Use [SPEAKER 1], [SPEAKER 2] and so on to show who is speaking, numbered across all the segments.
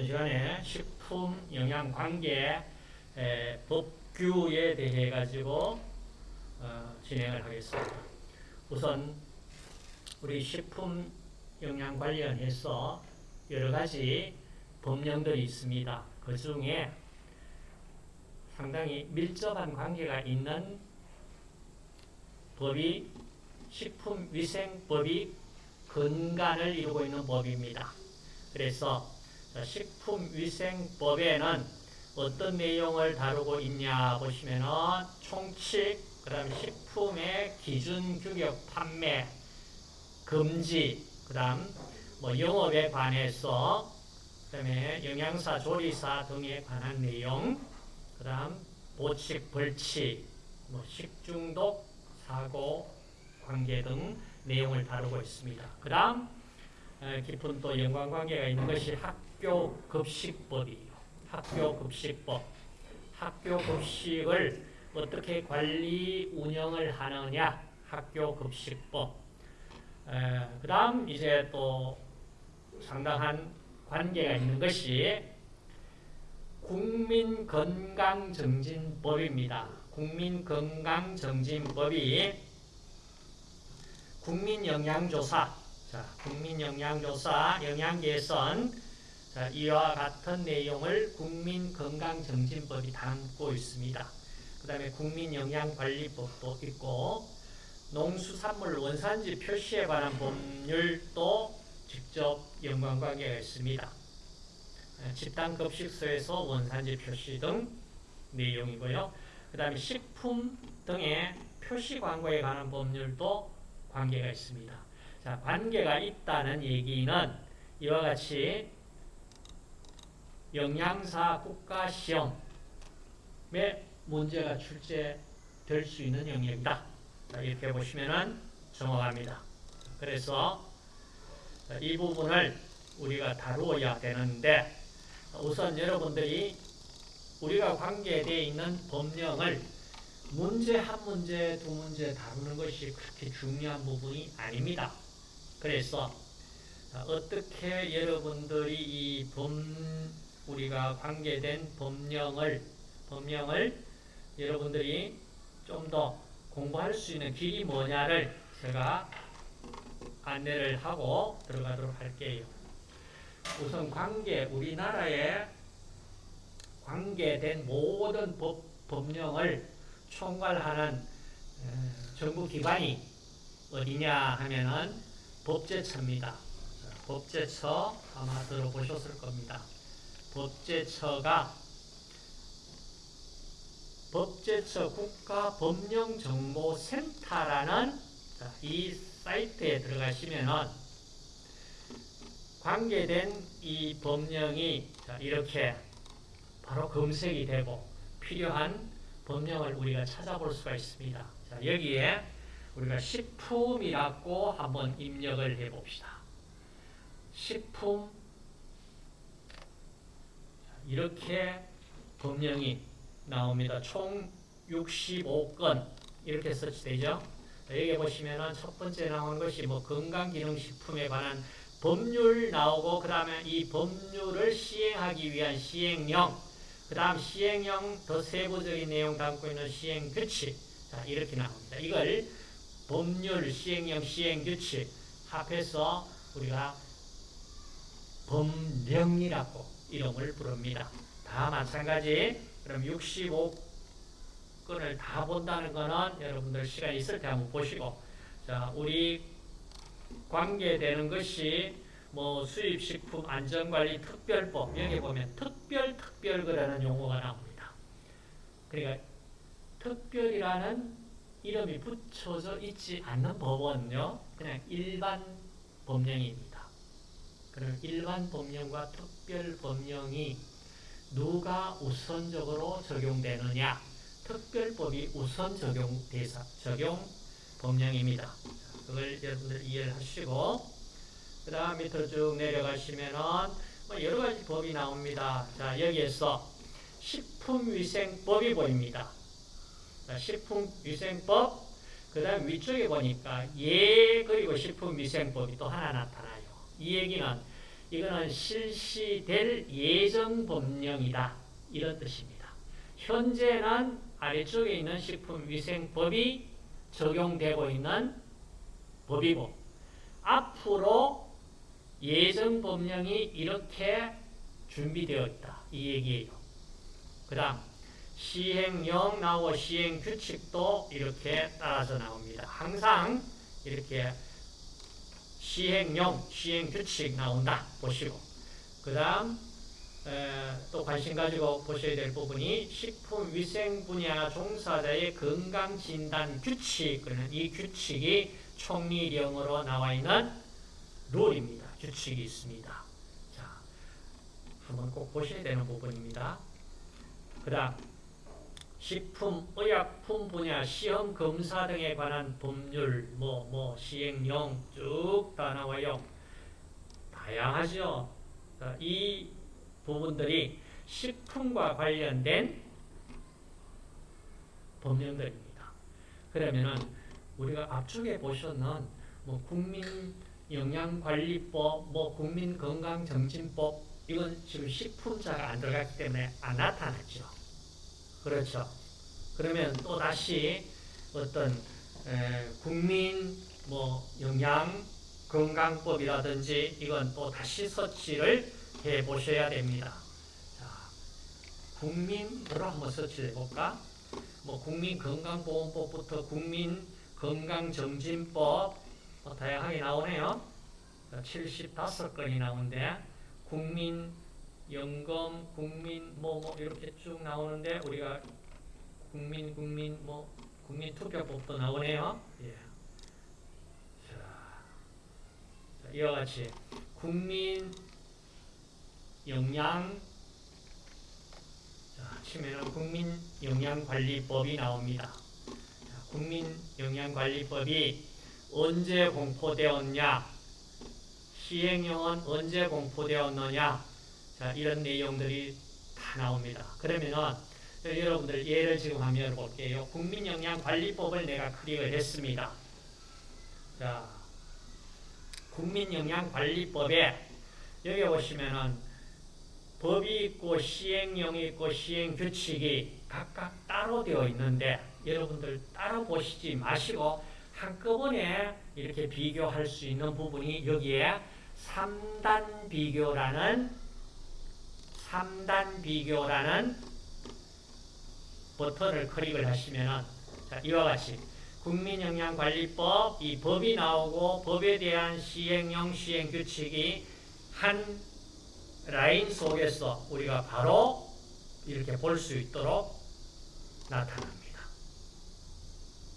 [SPEAKER 1] 이번 시간에 식품 영양 관계 법규에 대해 가지고 어, 진행을 하겠습니다. 우선 우리 식품 영양 관련해서 여러 가지 법령들이 있습니다. 그 중에 상당히 밀접한 관계가 있는 법이 식품위생법이 근간을 이루고 있는 법입니다. 그래서 식품위생법에는 어떤 내용을 다루고 있냐 보시면은 총칙, 그 다음 식품의 기준 규격 판매, 금지, 그 다음 뭐 영업에 관해서 그 다음에 영양사, 조리사 등에 관한 내용, 그 다음 보칙, 벌칙, 뭐 식중독, 사고, 관계 등 내용을 다루고 있습니다. 그 다음 깊은 또 연관관계가 있는 것이 학 교 급식법이에요. 학교 급식법. 학교 급식을 어떻게 관리 운영을 하느냐 학교 급식법. 그 다음 이제 또 상당한 관계가 있는 것이 국민건강증진법입니다. 국민건강증진법이 국민영양조사 자, 국민영양조사, 영양개선 자, 이와 같은 내용을 국민건강정진법이 담고 있습니다. 그 다음에 국민영양관리법도 있고 농수산물 원산지 표시에 관한 법률도 직접 연관관계가 있습니다. 집단급식소에서 원산지 표시 등 내용이고요. 그 다음에 식품 등의 표시 광고에 관한 법률도 관계가 있습니다. 자, 관계가 있다는 얘기는 이와 같이 영양사 국가시험에 문제가 출제될 수 있는 영역이다. 자, 이렇게 보시면 정확합니다. 그래서 이 부분을 우리가 다루어야 되는데 우선 여러분들이 우리가 관계되어 있는 법령을 문제 한 문제, 두 문제 다루는 것이 그렇게 중요한 부분이 아닙니다. 그래서 어떻게 여러분들이 이 법, 우리가 관계된 법령을, 법령을 여러분들이 좀 더 공부할 수 있는 길이 뭐냐를 제가 안내를 하고 들어가도록 할게요. 우선 관계, 우리나라에 관계된 모든 법, 법령을 총괄하는 정부 기관이 어디냐 하면은 법제처입니다. 법제처 아마 들어보셨을 겁니다. 법제처가 법제처 국가법령정보센터라는 이 사이트에 들어가시면은 관계된 이 법령이 이렇게 바로 검색이 되고 필요한 법령을 우리가 찾아볼 수가 있습니다. 여기에 우리가 식품이라고 한번 입력을 해봅시다. 식품 이렇게 법령이 나옵니다. 총 65건 이렇게 설치되죠. 여기 보시면은 첫 번째 나온 것이 뭐 건강기능식품에 관한 법률 나오고 그 다음에 이 법률을 시행하기 위한 시행령 그 다음 시행령 더 세부적인 내용 담고 있는 시행규칙 자 이렇게 나옵니다. 이걸 법률, 시행령, 시행규칙 합해서 우리가 법령이라고 이름을 부릅니다. 다 마찬가지. 그럼 65건을 다 본다는 거는 여러분들 시간 있을 때 한번 보시고 자, 우리 관계되는 것이 뭐 수입식품 안전관리 특별법 여기 보면 특별 특별 그라는 용어가 나옵니다. 그러니까 특별이라는 이름이 붙여져 있지 않는 법원요. 그냥 일반 법령입니다. 그럼 일반 법령과 특별 법령이 누가 우선적으로 적용되느냐? 특별법이 우선 적용 대상, 적용 법령입니다. 그걸 여러분들 이해를 하시고, 그 다음 밑으로 쭉 내려가시면은, 뭐 여러 가지 법이 나옵니다. 자, 여기에서 식품위생법이 보입니다. 식품위생법, 그 다음 위쪽에 보니까 예 그리고 식품위생법이 또 하나 나타나요. 이 얘기는 이거는 실시될 예정 법령이다. 이런 뜻입니다. 현재는 아래쪽에 있는 식품위생법이 적용되고 있는 법이고 앞으로 예정 법령이 이렇게 준비되어 있다. 이 얘기예요. 그 다음 시행령 나오고 시행규칙도 이렇게 따라서 나옵니다. 항상 이렇게 시행령, 시행규칙 나온다. 보시고 그 다음 또 관심 가지고 보셔야 될 부분이 식품위생 분야 종사자의 건강진단 규칙 그러는 이 규칙이 총리령으로 나와 있는 룰입니다. 규칙이 있습니다. 자, 한번 꼭 보셔야 되는 부분입니다. 그 다음 식품, 의약품 분야 시험 검사 등에 관한 법률, 뭐, 뭐, 시행령 쭉 다 나와요. 다양하죠. 이 부분들이 식품과 관련된 법령들입니다. 그러면은 우리가 앞쪽에 보셨는 뭐 국민 영양관리법, 뭐 국민건강정진법 이건 지금 식품자가 안 들어갔기 때문에 안 나타났죠. 그렇죠. 그러면 또 다시 어떤 에, 국민 뭐 영양 건강법이라든지 이건 또 다시 서치를 해 보셔야 됩니다. 자, 국민으로 한번 서치해 볼까? 뭐 국민 건강보험법부터 국민 건강정진법 뭐 다양하게 나오네요. 75건이 나오는데 국민 연금, 국민 뭐, 뭐 이렇게 쭉 나오는데 우리가 국민 국민 뭐 국민 투표법도 나오네요. 예. 자, 이와 같이 국민 영양 자, 치면은 국민 영양관리법이 나옵니다. 자, 국민 영양관리법이 언제 공포되었냐? 시행령은 언제 공포되었느냐? 자, 이런 내용들이 다 나옵니다. 그러면은 여러분들 예를 지금 한번 열어볼게요. 국민영양관리법을 내가 클릭을 했습니다. 자, 국민영양관리법에 여기 보시면은 법이 있고 시행령이 있고 시행규칙이 각각 따로 되어 있는데 여러분들 따로 보시지 마시고 한꺼번에 이렇게 비교할 수 있는 부분이 여기에 3단 비교라는 3단 비교라는 버튼을 클릭을 하시면 이와 같이 국민영양관리법 이 법이 나오고 법에 대한 시행령 시행 규칙이 한 라인 속에서 우리가 바로 이렇게 볼 수 있도록 나타납니다.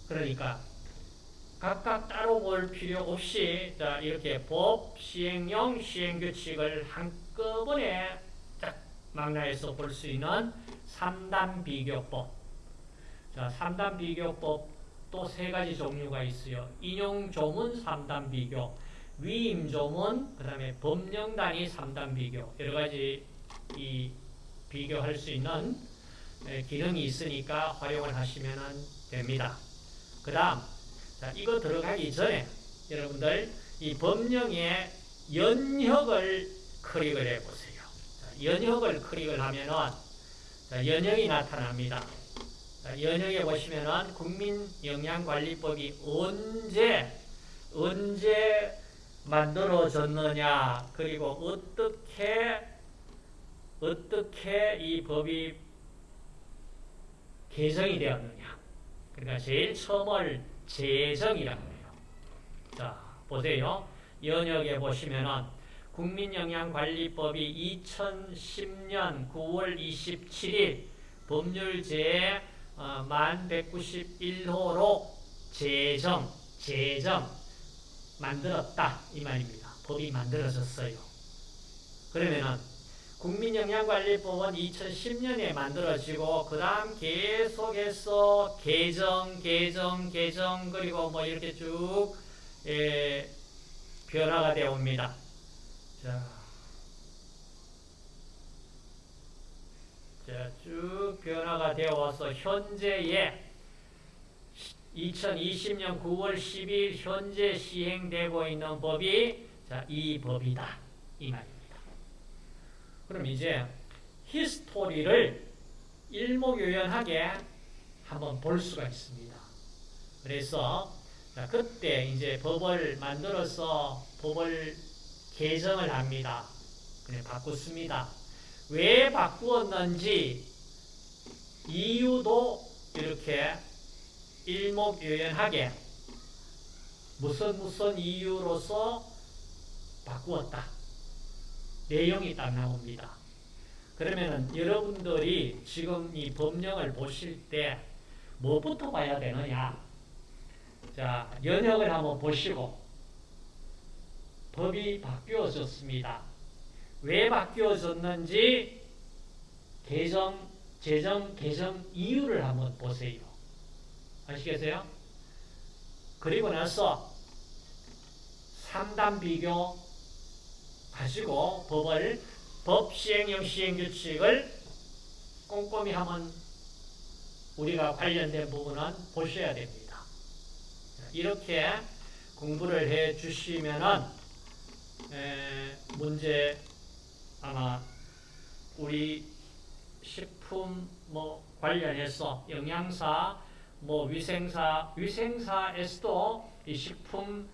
[SPEAKER 1] 그러니까 각각 따로 볼 필요 없이 자 이렇게 법, 시행령, 시행규칙을 한꺼번에 딱 망라해서 볼 수 있는 3단 비교법. 자, 3단 비교법 또 세 가지 종류가 있어요. 인용 조문 3단 비교, 위임 조문, 그 다음에 법령 단위 3단 비교 여러 가지 이 비교할 수 있는 기능이 있으니까 활용을 하시면 됩니다. 그 다음 이거 들어가기 전에 여러분들 이 법령의 연혁을 클릭을 해보세요. 자, 연혁을 클릭을 하면은 자, 연혁이 나타납니다. 자, 연혁에 보시면은 국민영양관리법이 언제 언제 만들어졌느냐 그리고 어떻게 어떻게 이 법이 개정이 되었느냐 그러니까 제일 처음을 제정이라고 해요. 자 보세요. 연역에 보시면은 국민영양관리법이 2010년 9월 27일 법률 제 어, 1191호로 제정, 제정 만들었다 이 말입니다. 법이 만들어졌어요. 그러면은 국민영양관리법은 2010년에 만들어지고 그 다음 계속해서 개정, 개정, 개정 그리고 뭐 이렇게 쭉 예, 변화가 되어 옵니다. 자, 자, 쭉 변화가 되어 와서 현재의 2020년 9월 10일 현재 시행되고 있는 법이 자, 이 법이다. 이 말입니다. 그럼 이제 히스토리를 일목요연하게 한번 볼 수가 있습니다. 그래서 자, 그때 이제 법을 만들어서 법을 개정을 합니다. 그래 바꿨습니다. 왜 바꾸었는지 이유도 이렇게 일목요연하게 무슨 무슨 이유로서 바꾸었다. 내용이 딱 나옵니다. 그러면은 여러분들이 지금 이 법령을 보실 때 뭐부터 봐야 되느냐? 자, 연역을 한번 보시고 법이 바뀌어졌습니다. 왜 바뀌어졌는지 개정, 재정, 개정 이유를 한번 보세요. 아시겠어요? 그리고 나서 3단 비교 가지고 법을 법 시행령 시행규칙을 꼼꼼히 한번 우리가 관련된 부분은 보셔야 됩니다. 이렇게 공부를 해 주시면은 문제 아마 우리 식품 뭐 관련해서 영양사 뭐 위생사 위생사에서도 이 식품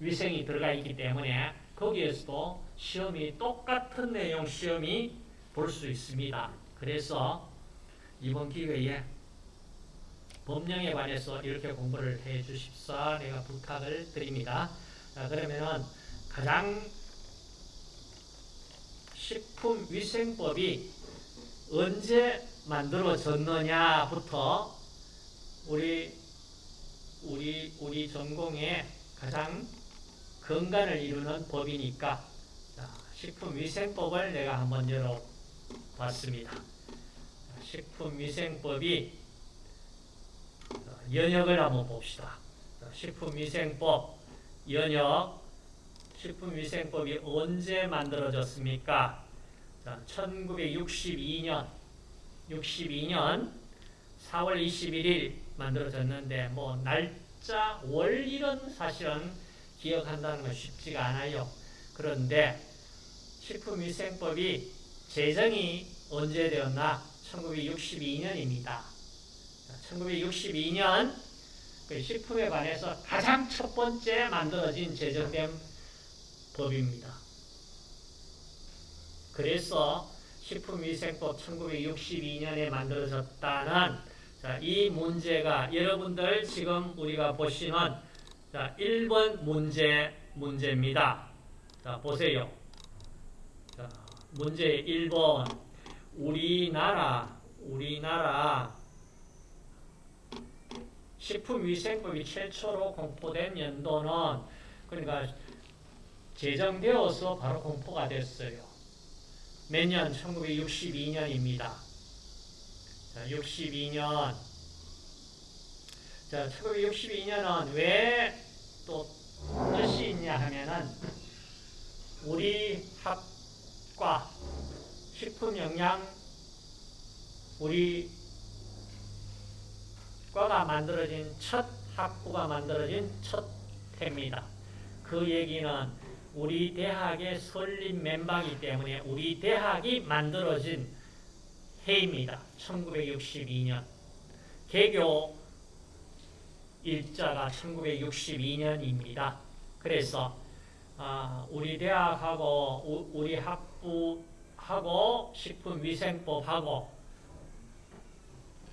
[SPEAKER 1] 위생이 들어가 있기 때문에 거기에서도 시험이 똑같은 내용 시험이 볼 수 있습니다. 그래서 이번 기회에 법령에 관해서 이렇게 공부를 해 주십사 내가 부탁을 드립니다. 자, 그러면은 가장 식품위생법이 언제 만들어졌느냐부터 우리 우리 우리 전공의 가장 근간을 이루는 법이니까 자, 식품위생법을 내가 한번 열어봤습니다. 식품위생법이 연역을 한번 봅시다. 식품위생법 연역 식품위생법이 언제 만들어졌습니까? 자, 1962년 62년 4월 21일 만들어졌는데 뭐 날짜 월일은 사실은 기억한다는 건 쉽지가 않아요. 그런데 식품위생법이 제정이 언제 되었나? 1962년입니다. 1962년 그 식품에 관해서 가장 첫 번째 만들어진 제정된 법입니다. 그래서 식품위생법 1962년에 만들어졌다는 자, 이 문제가 여러분들 지금 우리가 보시는 자, 1번 문제 문제입니다. 자, 보세요. 자, 문제 1번 우리나라 우리나라 식품위생법이 최초로 공포된 연도는 그러니까 제정되어서 바로 공포가 됐어요. 몇 년? 1962년입니다. 자, 62년. 자, 1962년은 왜 또 뜻이 있냐 하면은 우리 학과 식품영양 우리 과가 만들어진 첫 학부가 만들어진 첫 해입니다. 그 얘기는 우리 대학의 설립 멤버이기 때문에 우리 대학이 만들어진 해입니다. 1962년. 개교 일자가 1962년입니다. 그래서 아, 우리 대학하고 우, 우리 학부하고 식품위생법하고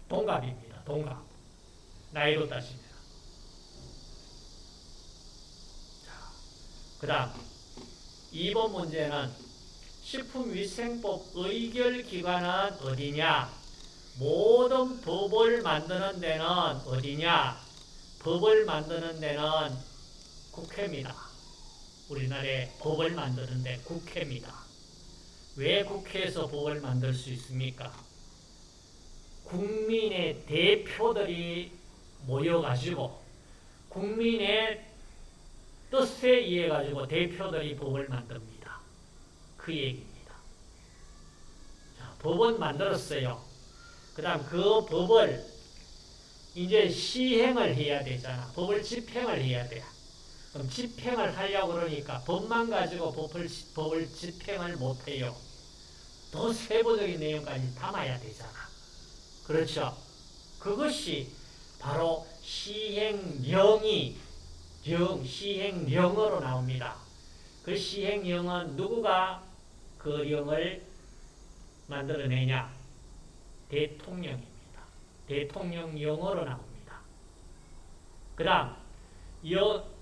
[SPEAKER 1] 동갑입니다. 동갑. 나이로 따지면. 그 다음 2번 문제는 식품위생법 의결기관은 어디냐? 모든 법을 만드는 데는 어디냐? 법을 만드는 데는 국회입니다. 우리나라에 법을 만드는 데 국회입니다. 왜 국회에서 법을 만들 수 있습니까? 국민의 대표들이 모여가지고 국민의 뜻에 의해 가지고 대표들이 법을 만듭니다. 그 얘기입니다. 자, 법은 만들었어요. 그 다음 그 법을 이제 시행을 해야 되잖아. 법을 집행을 해야 돼. 그럼 집행을 하려고 그러니까 법만 가지고 법을, 법을 집행을 못해요. 더 세부적인 내용까지 담아야 되잖아. 그렇죠? 그것이 바로 시행령이 령, 시행령으로 나옵니다. 그 시행령은 누구가 그 령을 만들어내냐? 대통령입니다. 대통령령으로 나옵니다. 그 다음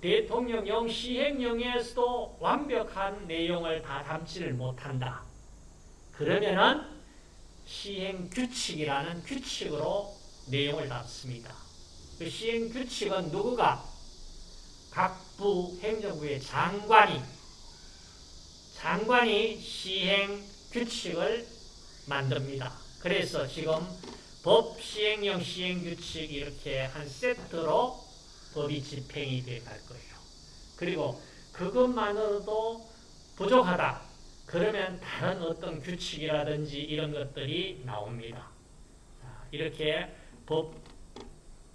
[SPEAKER 1] 대통령령 시행령에서도 완벽한 내용을 다 담지를 못한다. 그러면은 시행규칙이라는 규칙으로 내용을 담습니다. 그 시행규칙은 누구가? 각 부 행정부의 장관이 장관이 시행 규칙을 만듭니다. 그래서 지금 법 시행령 시행규칙 이렇게 한 세트로 법이 집행이 돼갈 거예요. 그리고 그것만으로도 부족하다. 그러면 다른 어떤 규칙이라든지 이런 것들이 나옵니다. 자, 이렇게 법,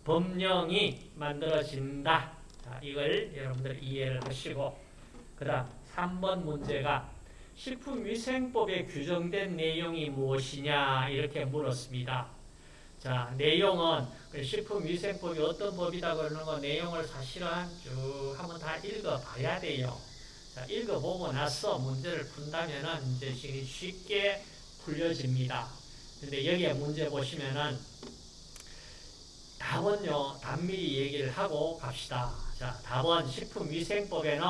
[SPEAKER 1] 법령이 만들어진다. 자, 이걸 여러분들 이해를 하시고 그 다음 3번 문제가 식품위생법에 규정된 내용이 무엇이냐 이렇게 물었습니다. 자, 내용은 그 식품위생법이 어떤 법이다 그러는 거 내용을 사실은 쭉 한번 다 읽어봐야 돼요. 자, 읽어보고 나서 문제를 푼다면은 이제 쉽게 풀려집니다. 근데 여기에 문제 보시면은 답은요, 단밀히 얘기를 하고 갑시다. 자, 답은 식품위생법에는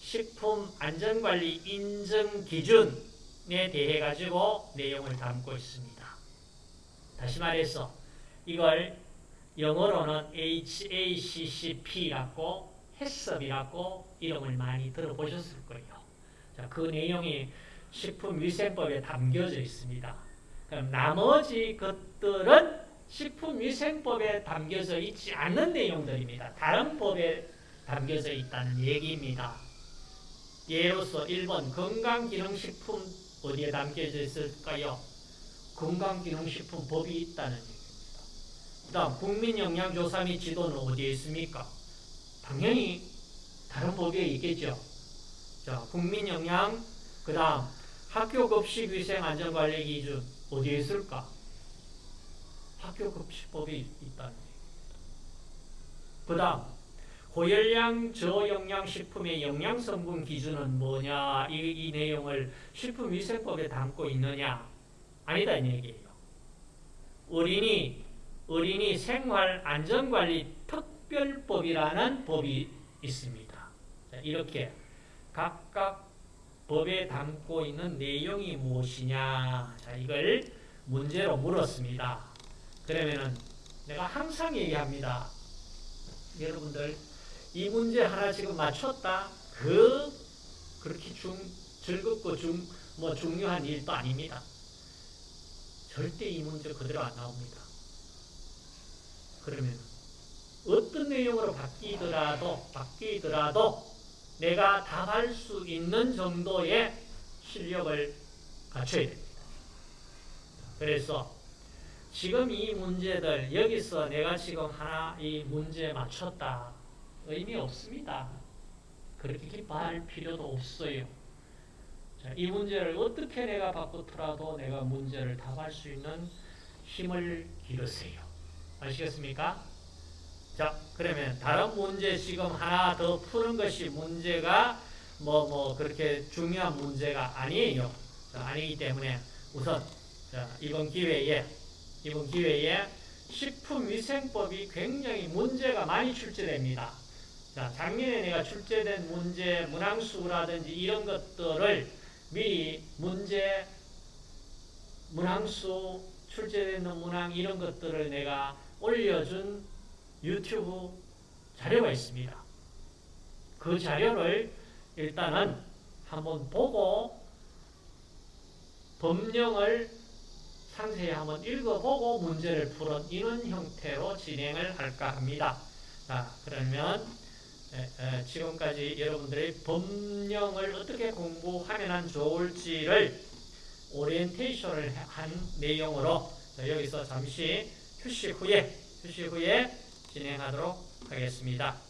[SPEAKER 1] 식품안전관리 인증 기준에 대해 가지고 내용을 담고 있습니다. 다시 말해서 이걸 영어로는 HACCP라고 해썹이라고 이름을 많이 들어보셨을 거예요. 자, 그 내용이 식품위생법에 담겨져 있습니다. 그럼 나머지 것들은 식품위생법에 담겨져 있지 않는 내용들입니다. 다른 법에 담겨져 있다는 얘기입니다. 예로서 1번 건강기능식품 어디에 담겨져 있을까요? 건강기능식품 법이 있다는 얘기입니다. 그 다음 국민영양조사 및 지도는 어디에 있습니까? 당연히 다른 법에 있겠죠. 자, 국민영양, 그 다음 학교급식위생안전관리 기준 어디에 있을까? 학교 급식법이 있다는 얘기입니다. 그 다음 고열량 저영양식품의 영양성분 기준은 뭐냐 이, 이 내용을 식품위생법에 담고 있느냐 아니다 이 얘기예요. 어린이 어린이 생활 안전관리 특별법이라는 법이 있습니다. 자, 이렇게 각각 법에 담고 있는 내용이 무엇이냐 자, 이걸 문제로 물었습니다. 그러면은 내가 항상 얘기합니다. 여러분들 이 문제 하나 지금 맞췄다. 그 그렇게 중 즐겁고 중 뭐 중요한 일도 아닙니다. 절대 이 문제 그대로 안 나옵니다. 그러면 어떤 내용으로 바뀌더라도 바뀌더라도 내가 답할 수 있는 정도의 실력을 갖춰야 됩니다. 그래서 지금 이 문제들 여기서 내가 지금 하나 이 문제 맞췄다 의미 없습니다. 그렇게 기뻐할 필요도 없어요. 자, 이 문제를 어떻게 내가 바꾸더라도 내가 문제를 답할 수 있는 힘을 기르세요. 아시겠습니까? 자, 그러면 다른 문제 지금 하나 더 푸는 것이 문제가 뭐, 뭐, 그렇게 중요한 문제가 아니에요. 자, 아니기 때문에 우선, 자, 이번 기회에, 이번 기회에 식품위생법이 굉장히 문제가 많이 출제됩니다. 자, 작년에 내가 출제된 문제, 문항수라든지 이런 것들을 미리 문제, 문항수, 출제되는 문항 이런 것들을 내가 올려준 유튜브 자료가 있습니다. 그 자료를 일단은 한번 보고 법령을 상세히 한번 읽어보고 문제를 풀은 이런 형태로 진행을 할까 합니다. 자, 그러면 지금까지 여러분들의 법령을 어떻게 공부하면 좋을지를 오리엔테이션을 한 내용으로 여기서 잠시 휴식 후에 휴식 후에 진행하도록 하겠습니다.